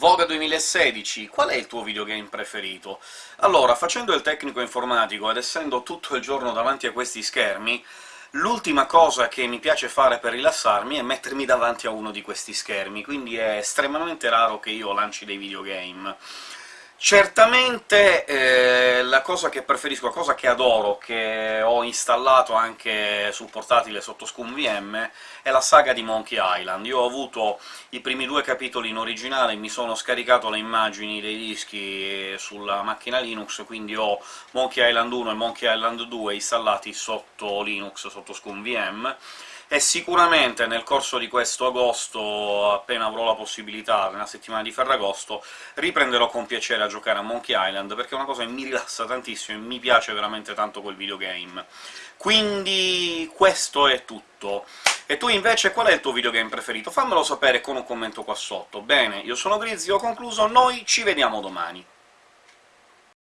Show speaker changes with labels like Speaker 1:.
Speaker 1: Voga 2016, qual è il tuo videogame preferito? Allora, facendo il tecnico informatico ed essendo tutto il giorno davanti a questi schermi, l'ultima cosa che mi piace fare per rilassarmi è mettermi davanti a uno di questi schermi, quindi è estremamente raro che io lanci dei videogame. Certamente eh, la cosa che preferisco, la cosa che adoro, che ho installato anche sul portatile sotto ScumVM, è la saga di Monkey Island. Io ho avuto i primi due capitoli in originale, mi sono scaricato le immagini dei dischi sulla macchina Linux, quindi ho Monkey Island 1 e Monkey Island 2 installati sotto Linux, sotto ScumVM, e sicuramente nel corso di questo agosto, appena avrò la possibilità, nella settimana di Ferragosto, riprenderò con piacere a giocare a Monkey Island, perché è una cosa che mi rilassa tantissimo e mi piace veramente tanto quel videogame. Quindi questo è tutto. E tu invece qual è il tuo videogame preferito? Fammelo sapere con un commento qua sotto. Bene, io sono Grizzly, ho concluso, noi ci vediamo domani.